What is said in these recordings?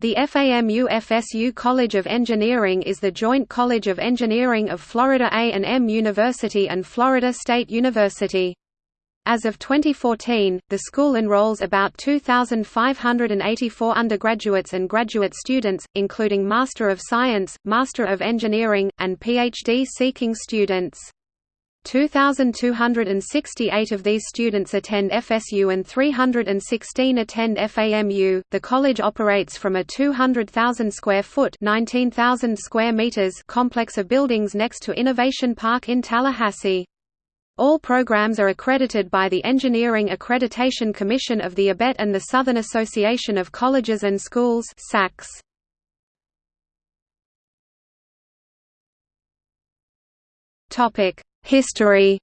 The FAMU-FSU College of Engineering is the joint college of engineering of Florida A&M University and Florida State University. As of 2014, the school enrolls about 2,584 undergraduates and graduate students, including Master of Science, Master of Engineering, and PhD-seeking students. 2,268 of these students attend FSU and 316 attend FAMU. The college operates from a 200,000 square foot (19,000 square meters) complex of buildings next to Innovation Park in Tallahassee. All programs are accredited by the Engineering Accreditation Commission of the ABET and the Southern Association of Colleges and Schools (SACS). Topic: History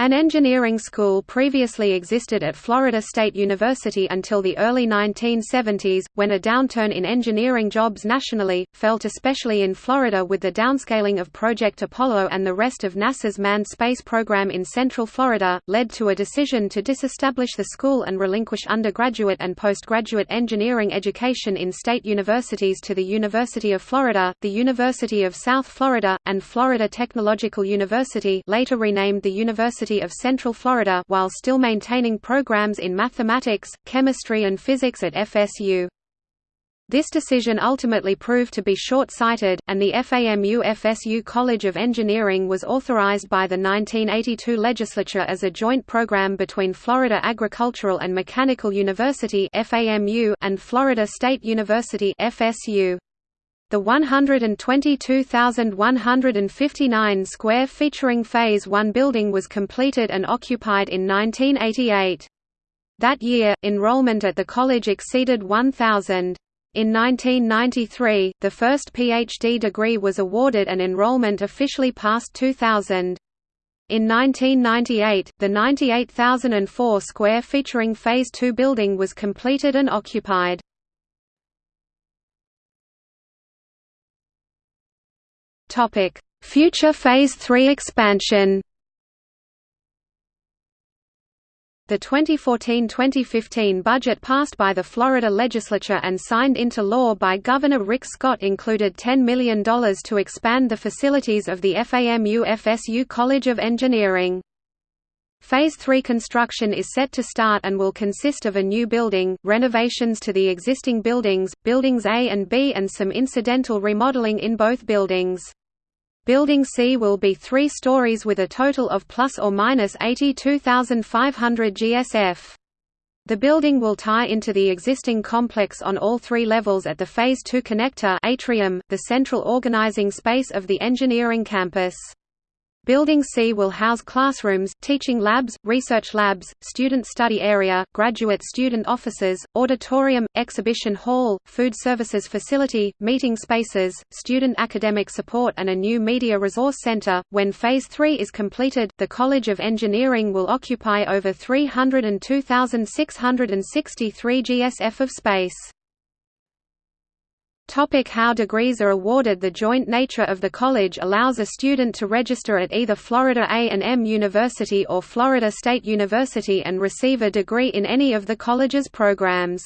An engineering school previously existed at Florida State University until the early 1970s, when a downturn in engineering jobs nationally, felt especially in Florida with the downscaling of Project Apollo and the rest of NASA's manned space program in Central Florida, led to a decision to disestablish the school and relinquish undergraduate and postgraduate engineering education in state universities to the University of Florida, the University of South Florida, and Florida Technological University later renamed the University University of Central Florida while still maintaining programs in mathematics, chemistry and physics at FSU. This decision ultimately proved to be short-sighted, and the FAMU-FSU College of Engineering was authorized by the 1982 legislature as a joint program between Florida Agricultural and Mechanical University and Florida State University FSU. The 122,159 square featuring Phase 1 building was completed and occupied in 1988. That year, enrollment at the college exceeded 1,000. In 1993, the first PhD degree was awarded and enrollment officially passed 2,000. In 1998, the 98,004 square featuring Phase 2 building was completed and occupied. Topic: Future Phase 3 expansion. The 2014–2015 budget passed by the Florida legislature and signed into law by Governor Rick Scott included $10 million to expand the facilities of the FAMU-FSU College of Engineering. Phase 3 construction is set to start and will consist of a new building, renovations to the existing buildings, buildings A and B and some incidental remodeling in both buildings. Building C will be three stories with a total of plus or minus 82,500 GSF. The building will tie into the existing complex on all three levels at the Phase 2 connector atrium, the central organizing space of the engineering campus. Building C will house classrooms, teaching labs, research labs, student study area, graduate student offices, auditorium, exhibition hall, food services facility, meeting spaces, student academic support and a new media resource center. When Phase 3 is completed, the College of Engineering will occupy over 302,663 GSF of space. Topic how degrees are awarded The joint nature of the college allows a student to register at either Florida A&M University or Florida State University and receive a degree in any of the college's programs.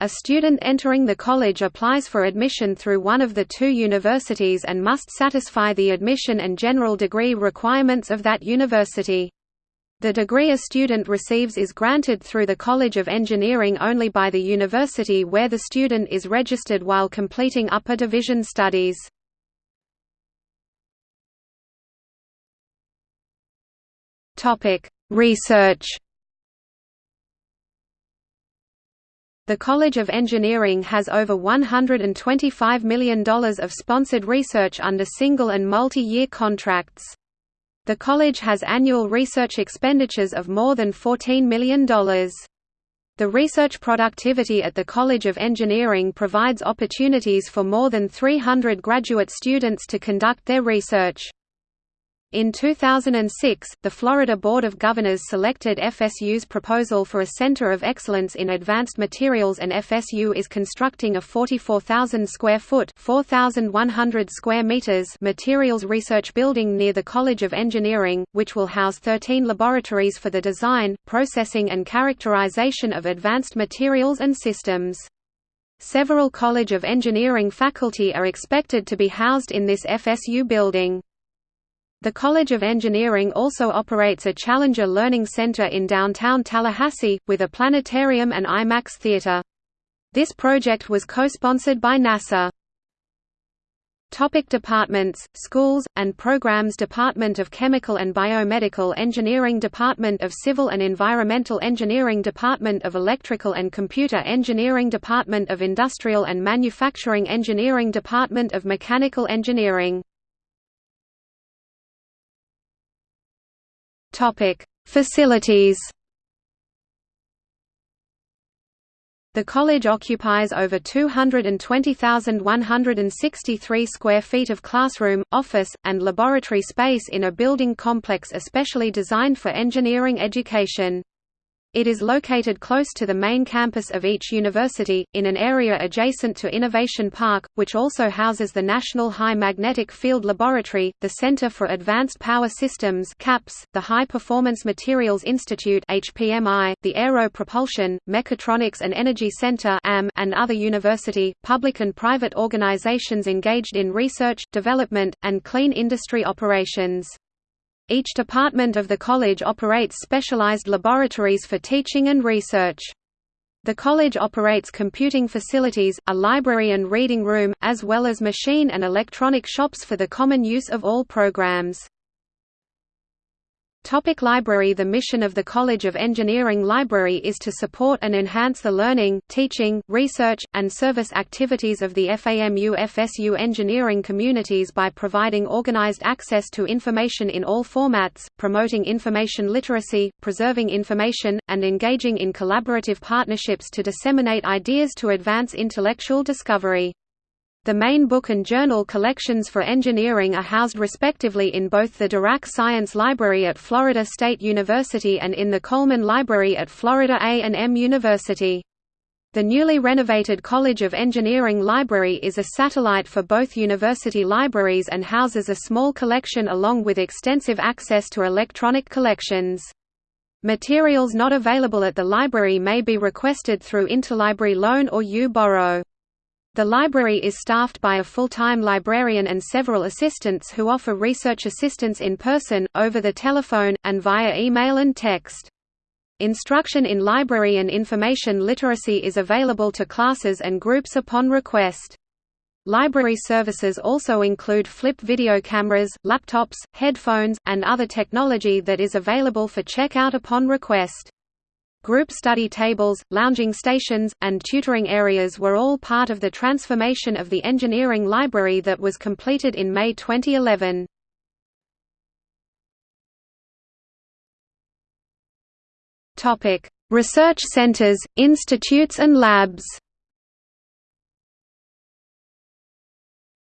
A student entering the college applies for admission through one of the two universities and must satisfy the admission and general degree requirements of that university. The degree a student receives is granted through the College of Engineering only by the university where the student is registered while completing upper division studies. Research The College of Engineering has over $125 million of sponsored research under single and multi-year contracts. The college has annual research expenditures of more than $14 million. The research productivity at the College of Engineering provides opportunities for more than 300 graduate students to conduct their research. In 2006, the Florida Board of Governors selected FSU's proposal for a Center of Excellence in Advanced Materials and FSU is constructing a 44,000 square foot 4,100 square meters materials research building near the College of Engineering, which will house 13 laboratories for the design, processing and characterization of advanced materials and systems. Several College of Engineering faculty are expected to be housed in this FSU building. The College of Engineering also operates a Challenger Learning Center in downtown Tallahassee, with a planetarium and IMAX theater. This project was co-sponsored by NASA. Topic departments, schools, and programs Department of Chemical and Biomedical Engineering Department of Civil and Environmental Engineering Department of Electrical and Computer Engineering Department of Industrial and Manufacturing Engineering Department of Mechanical Engineering Topic: Facilities. The college occupies over 220,163 square feet of classroom, office, and laboratory space in a building complex especially designed for engineering education. It is located close to the main campus of each university, in an area adjacent to Innovation Park, which also houses the National High Magnetic Field Laboratory, the Center for Advanced Power Systems (CAPS), the High Performance Materials Institute (HPMI), the Aero Propulsion, Mechatronics and Energy Center (AM), and other university, public and private organizations engaged in research, development, and clean industry operations. Each department of the college operates specialized laboratories for teaching and research. The college operates computing facilities, a library and reading room, as well as machine and electronic shops for the common use of all programs. Topic library The mission of the College of Engineering Library is to support and enhance the learning, teaching, research, and service activities of the FAMU-FSU engineering communities by providing organized access to information in all formats, promoting information literacy, preserving information, and engaging in collaborative partnerships to disseminate ideas to advance intellectual discovery. The main book and journal collections for engineering are housed respectively in both the Dirac Science Library at Florida State University and in the Coleman Library at Florida A&M University. The newly renovated College of Engineering Library is a satellite for both university libraries and houses a small collection along with extensive access to electronic collections. Materials not available at the library may be requested through interlibrary loan or U-Borrow. The library is staffed by a full-time librarian and several assistants who offer research assistance in person, over the telephone, and via email and text. Instruction in library and information literacy is available to classes and groups upon request. Library services also include flip video cameras, laptops, headphones, and other technology that is available for checkout upon request. Group study tables, lounging stations, and tutoring areas were all part of the transformation of the engineering library that was completed in May 2011. Topic: Research centers, institutes and labs.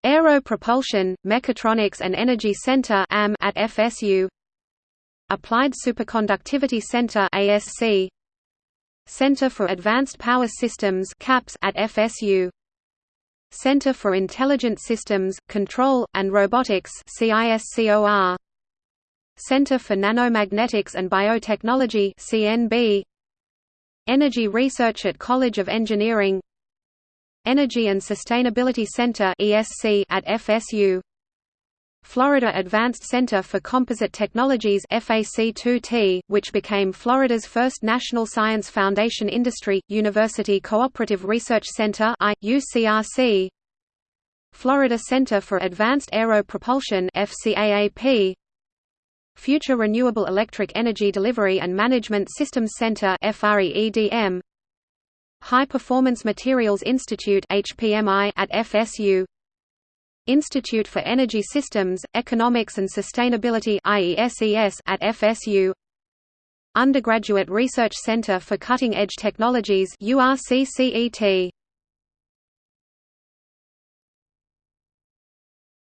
Aero Propulsion, Mechatronics and Energy Center at FSU Applied Superconductivity Center ASC Center for Advanced Power Systems CAPS at FSU Center for Intelligent Systems, Control, and Robotics Center for Nanomagnetics and Biotechnology CNB Energy Research at College of Engineering. Energy and Sustainability Center at FSU Florida Advanced Center for Composite Technologies FAC2T, which became Florida's first National Science Foundation Industry, University Cooperative Research Center UCRC, Florida Center for Advanced Aero Propulsion FCAAP, Future Renewable Electric Energy Delivery and Management Systems Center FREEDM, High Performance Materials Institute HPMI at FSU Institute for Energy Systems, Economics and Sustainability at FSU Undergraduate Research Center for Cutting Edge Technologies URCCET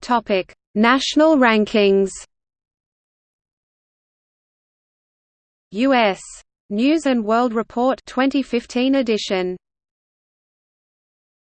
Topic: National rankings. US News and World Report 2015 edition.